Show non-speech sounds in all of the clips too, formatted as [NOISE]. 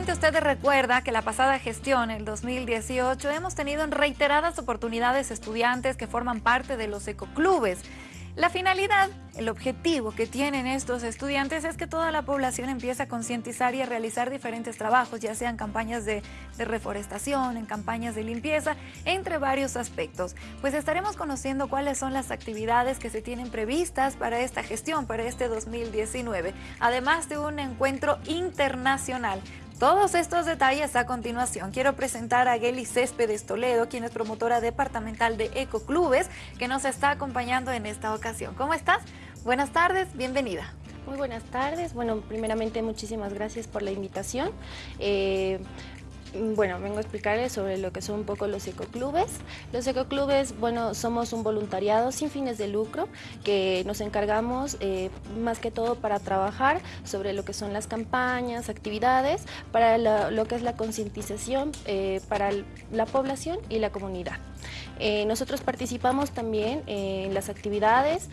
Seguramente usted recuerda que la pasada gestión, el 2018, hemos tenido en reiteradas oportunidades estudiantes que forman parte de los ecoclubes. La finalidad, el objetivo que tienen estos estudiantes es que toda la población empiece a concientizar y a realizar diferentes trabajos, ya sean campañas de, de, reforestación, en campañas de limpieza, entre varios aspectos. Pues estaremos conociendo cuáles son las actividades que se tienen previstas para esta gestión, para este 2019, además de un encuentro internacional todos estos detalles a continuación. Quiero presentar a Geli Céspedes Toledo, quien es promotora departamental de Ecoclubes, que nos está acompañando en esta ocasión. ¿Cómo estás? Buenas tardes, bienvenida. Muy buenas tardes. Bueno, primeramente muchísimas gracias por la invitación. Eh, bueno, vengo a explicarles sobre lo que son un poco los ecoclubes. Los ecoclubes, bueno, somos un voluntariado sin fines de lucro que nos encargamos eh, más que todo para trabajar sobre lo que son las campañas, actividades, para lo, que es la concientización eh, para la población y la comunidad. Eh, nosotros participamos también en las actividades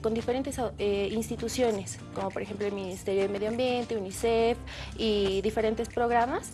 con diferentes instituciones, como por ejemplo el Ministerio de Medio Ambiente, UNICEF y diferentes programas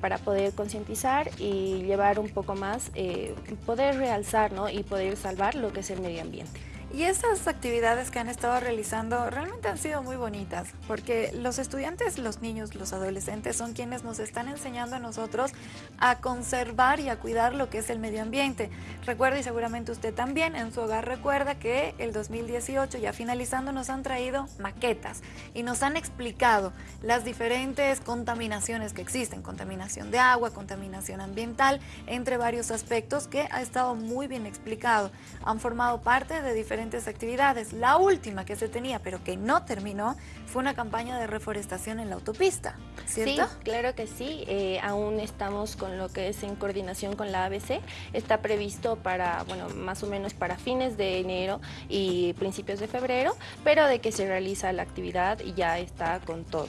para poder concientizar y llevar un poco más, eh, poder realzar ¿no? y poder salvar lo que es el medio ambiente. Y esas actividades que han estado realizando realmente han sido muy bonitas, porque los estudiantes, los niños, los adolescentes son quienes nos están enseñando a nosotros a conservar y a cuidar lo que es el medio ambiente. Recuerda, y seguramente usted también en su hogar recuerda que el 2018, ya finalizando, nos han traído maquetas y nos han explicado las diferentes contaminaciones que existen, contaminación de agua, contaminación ambiental, entre varios aspectos que ha estado muy bien explicado. Han formado parte de diferentes actividades. La última que se tenía, pero que no terminó, fue una campaña de reforestación en la autopista, ¿cierto? Sí, claro que sí. Eh, aún estamos con lo que es en coordinación con la ABC. Está previsto para, bueno, más o menos para fines de enero y principios de febrero, pero de que se realiza la actividad y ya está con todo.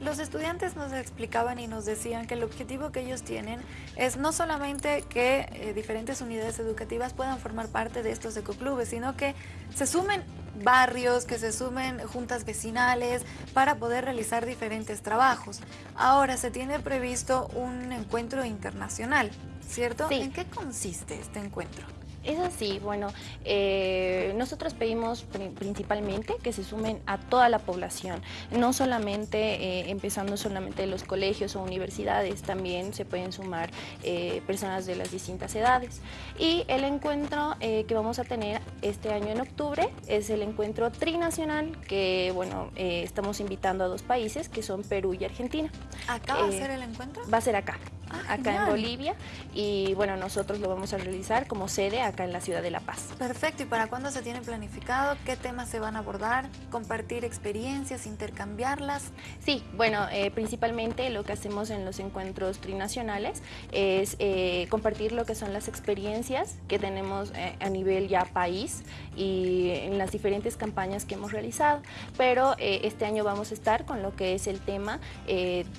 Los estudiantes nos explicaban y nos decían que el objetivo que ellos tienen es no solamente que eh, diferentes unidades educativas puedan formar parte de estos ecoclubes, sino que se sumen barrios, que se sumen juntas vecinales para poder realizar diferentes trabajos. Ahora se tiene previsto un encuentro internacional, ¿cierto? ¿En qué consiste este encuentro? Es así, bueno, eh, nosotros pedimos principalmente que se sumen a toda la población, no solamente eh, empezando solamente los colegios o universidades, también se pueden sumar eh, personas de las distintas edades. Y el encuentro que vamos a tener este año en octubre es el encuentro trinacional que, bueno, estamos invitando a dos países que son Perú y Argentina. ¿Acá va a ser el encuentro? Va a ser acá. Ah, acá en Bolivia y bueno, nosotros lo vamos a realizar como sede acá en la ciudad de La Paz. Perfecto, ¿y para cuándo se tiene planificado? ¿Qué temas se van a abordar? ¿Compartir experiencias, intercambiarlas? Sí, bueno, eh, principalmente lo que hacemos en los encuentros trinacionales es eh, compartir lo que son las experiencias que tenemos eh, a nivel ya país y en las diferentes campañas que hemos realizado, pero este año vamos a estar con lo que es el tema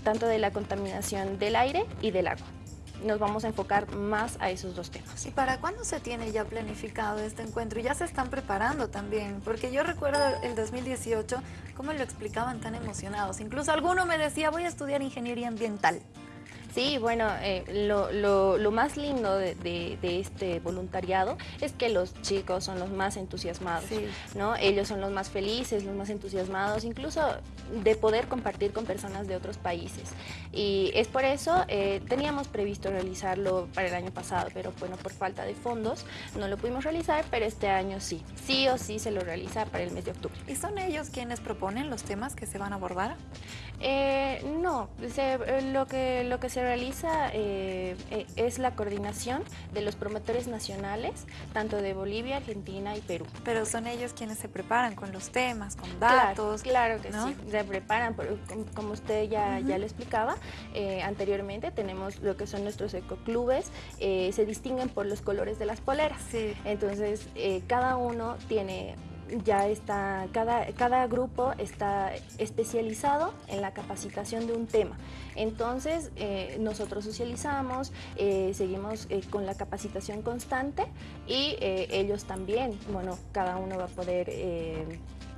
tanto de la contaminación del aire y de agua. Nos vamos a enfocar más a esos dos temas. ¿Y para cuándo se tiene ya planificado este encuentro? Ya se están preparando también, porque yo recuerdo el 2018, cómo lo explicaban tan emocionados. Incluso alguno me decía, voy a estudiar ingeniería ambiental. Sí, bueno, eh, lo, más lindo de, este voluntariado es que los chicos son los más entusiasmados, ¿no? Ellos son los más felices, los más entusiasmados, incluso de poder compartir con personas de otros países. Y es por eso, eh, teníamos previsto realizarlo para el año pasado, pero bueno, por falta de fondos no lo pudimos realizar, pero este año sí. Sí o sí se lo realiza para el mes de octubre. ¿Y son ellos quienes proponen los temas que se van a abordar? Eh, no, lo, que, lo que se realiza eh, eh, es la coordinación de los promotores nacionales, tanto de Bolivia, Argentina y Perú. Pero son ellos quienes se preparan con los temas, con datos. Claro, que sí, se preparan, como usted ya, ya lo explicaba eh, anteriormente, tenemos lo que son nuestros ecoclubes, se distinguen por los colores de las poleras. Sí. Entonces, cada uno tiene ya está, cada, cada grupo está especializado en la capacitación de un tema. Entonces, eh, nosotros socializamos, eh, seguimos eh, con la capacitación constante y ellos también, bueno, cada uno va a poder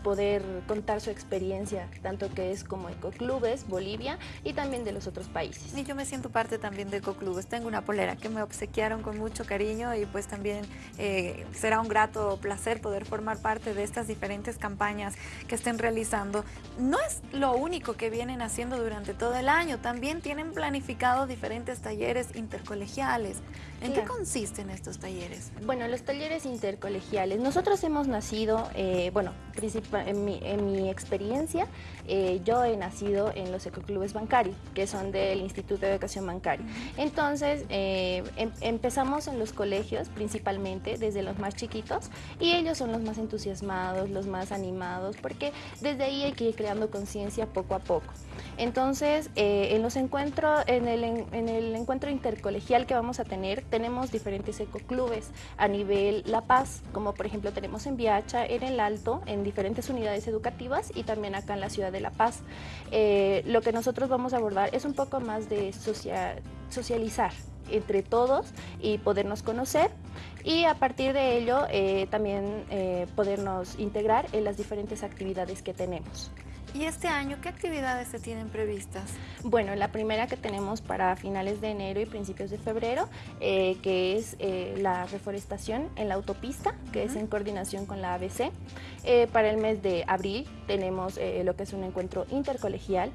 poder contar su experiencia, tanto que es como Ecoclubes, Bolivia y también de los otros países. Y yo me siento parte también de Ecoclubes. Tengo una polera que me obsequiaron con mucho cariño y pues también eh, será un grato placer poder formar parte de estas diferentes campañas que estén realizando. No es lo único que vienen haciendo durante todo el año, también tienen planificado diferentes talleres intercolegiales. ¿En qué consisten estos talleres? Bueno, los talleres intercolegiales. Nosotros hemos nacido, eh, bueno, en mi, en mi experiencia, eh, yo he nacido en los ecoclubes bancarios, que son del Instituto de Educación Bancaria. Entonces, eh, em, empezamos en los colegios, principalmente desde los más chiquitos, y ellos son los más entusiasmados, los más animados, porque desde ahí hay que ir creando conciencia poco a poco. Entonces, en los encuentros, en el, en el encuentro intercolegial que vamos a tener, tenemos diferentes ecoclubes a nivel La Paz, como por ejemplo tenemos en Viacha, en el Alto, en diferentes unidades educativas y también acá en la ciudad de La Paz. Eh, lo que nosotros vamos a abordar es un poco más de socializar entre todos y podernos conocer y a partir de ello eh, también eh, podernos integrar en las diferentes actividades que tenemos. ¿Y este año qué actividades se tienen previstas? Bueno, la primera que tenemos para finales de enero y principios de febrero, eh, que es eh, la reforestación en la autopista, que es en coordinación con la ABC. Eh, para el mes de abril tenemos lo que es un encuentro intercolegial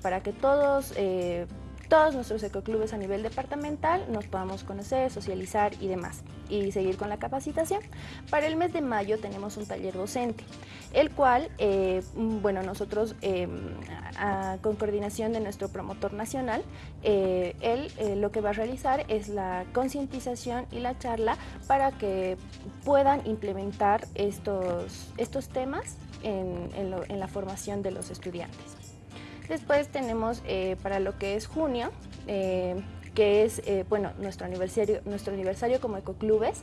para que todos todos nuestros ecoclubes a nivel departamental nos podamos conocer, socializar y demás y seguir con la capacitación. Para el mes de mayo tenemos un taller docente, el cual, eh, mm, bueno, nosotros em, con coordinación de nuestro promotor nacional, eh, él eh, lo que va a realizar es la concientización y la charla para que puedan implementar estos, estos temas en la formación de los estudiantes. Después tenemos eh, para lo que es junio, eh, que es eh, bueno, nuestro aniversario, nuestro aniversario como Ecoclubes,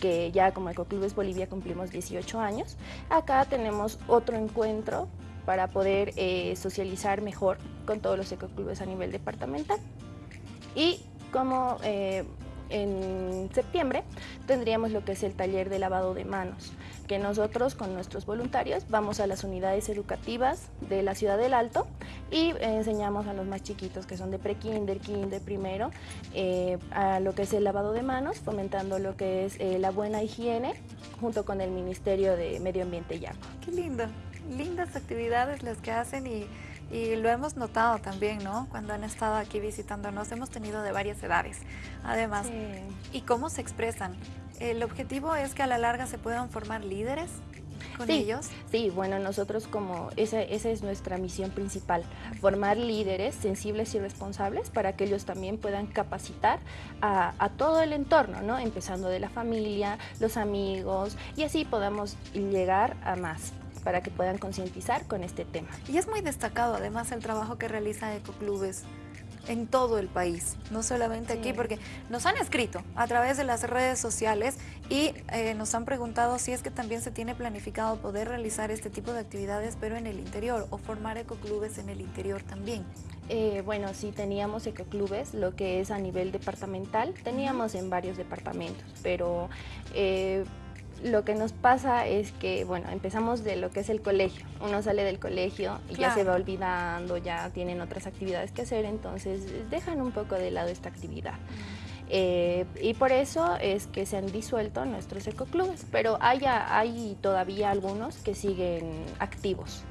que ya como Ecoclubes Bolivia cumplimos 18 años. Acá tenemos otro encuentro para poder socializar mejor con todos los ecoclubes a nivel departamental. Y como en septiembre tendríamos lo que es el taller de lavado de manos, que nosotros con nuestros voluntarios vamos a las unidades educativas de la Ciudad del Alto y enseñamos a los más chiquitos que son de pre-kinder, kinder, primero, eh, a lo que es el lavado de manos, fomentando lo que es eh, la buena higiene junto con el Ministerio de Medio Ambiente y Agua. Qué lindo, lindas actividades las que hacen y y lo hemos notado también, ¿no? Cuando han estado aquí visitándonos, hemos tenido de varias edades, además. ¿Y cómo se expresan? El objetivo es que a la larga se puedan formar líderes con ellos? Sí, bueno, nosotros como, esa, esa es nuestra misión principal, formar líderes sensibles y responsables para que ellos también puedan capacitar a, a, todo el entorno, ¿no? Empezando de la familia, los amigos, y así podamos llegar a más para que puedan concientizar con este tema. Y es muy destacado además el trabajo que realiza Ecoclubes en todo el país, no solamente aquí, porque nos han escrito a través de las redes sociales y eh, nos han preguntado si es que también se tiene planificado poder realizar este tipo de actividades, pero en el interior, o formar ecoclubes en el interior también. Eh, bueno, sí teníamos ecoclubes, lo que es a nivel departamental, teníamos en varios departamentos, pero... Eh, lo que nos pasa es que, bueno, empezamos de lo que es el colegio. Uno sale del colegio y ya se va olvidando, ya tienen otras actividades que hacer, entonces dejan un poco de lado esta actividad. Eh, y por eso es que se han disuelto nuestros ecoclubes, pero hay, hay todavía algunos que siguen activos.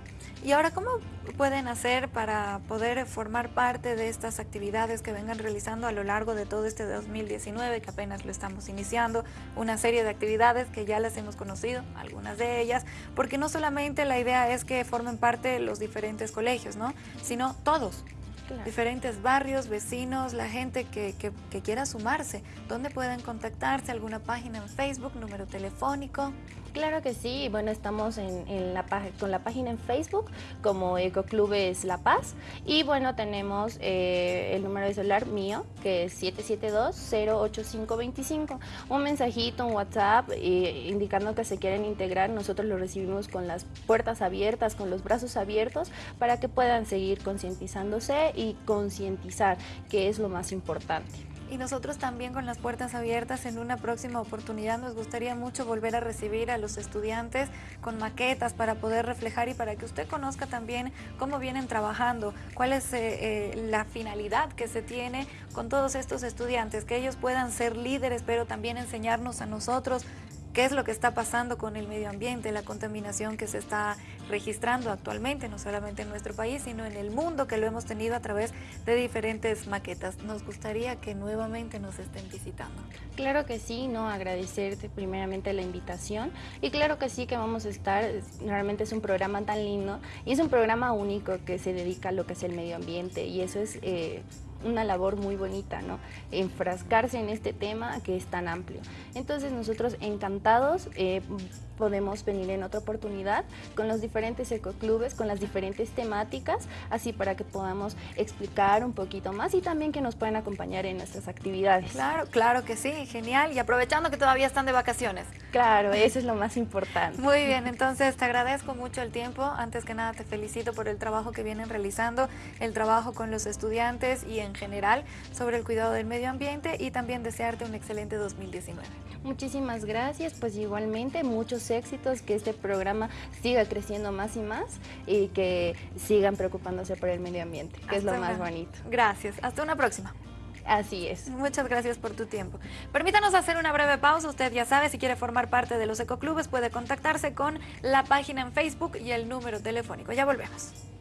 ¿Y ahora cómo pueden hacer para poder formar parte de estas actividades que vengan realizando a lo largo de todo este 2019, que apenas lo estamos iniciando? Una serie de actividades que ya las hemos conocido, algunas de ellas, porque no solamente la idea es que formen parte los diferentes colegios, ¿no? sino todos. Diferentes barrios, vecinos, la gente que, que, quiera sumarse. ¿Dónde pueden contactarse? ¿Alguna página en Facebook, número telefónico? Claro que sí, bueno, estamos en, la, con la página en Facebook como Ecoclubes La Paz y bueno, tenemos eh, el número de celular mío que es 772-08525. Un mensajito, un WhatsApp eh, indicando que se quieren integrar, nosotros lo recibimos con las puertas abiertas, con los brazos abiertos para que puedan seguir concientizándose y concientizar, que es lo más importante. y nosotros también con las puertas abiertas en una próxima oportunidad nos gustaría mucho volver a recibir a los estudiantes con maquetas para poder reflejar y para que usted conozca también cómo vienen trabajando, cuál es eh, eh, la finalidad que se tiene con todos estos estudiantes, que ellos puedan ser líderes, pero también enseñarnos a nosotros qué es lo que está pasando con el medio ambiente, la contaminación que se está registrando actualmente, no solamente en nuestro país, sino en el mundo, que lo hemos tenido a través de diferentes maquetas. Nos gustaría que nuevamente nos estén visitando. Claro que sí, no agradecerte primeramente la invitación y claro que sí que vamos a estar, realmente es un programa tan lindo y es un programa único que se dedica a lo que es el medio ambiente y eso es... Eh, una labor muy bonita, ¿no? Enfrascarse en este tema que es tan amplio. Entonces nosotros encantados eh, podemos venir en otra oportunidad con los diferentes ecoclubes, con las diferentes temáticas, así para que podamos explicar un poquito más y también que nos puedan acompañar en nuestras actividades. Claro, claro que sí, genial. Y aprovechando que todavía están de vacaciones. Claro, [LAUGHS] eso es lo más importante. Muy bien, entonces te agradezco mucho el tiempo. Antes que nada te felicito por el trabajo que vienen realizando, el trabajo con los estudiantes y en general sobre el cuidado del medio ambiente y también desearte un excelente 2019. Muchísimas gracias, pues igualmente muchos éxitos, que este programa siga creciendo más y más y que sigan preocupándose por el medio ambiente, que es lo más bonito. Gracias, hasta una próxima. Así es. Muchas gracias por tu tiempo. Permítanos hacer una breve pausa. Usted ya sabe, si quiere formar parte de los ecoclubes, puede contactarse con la página en Facebook y el número telefónico. Ya volvemos.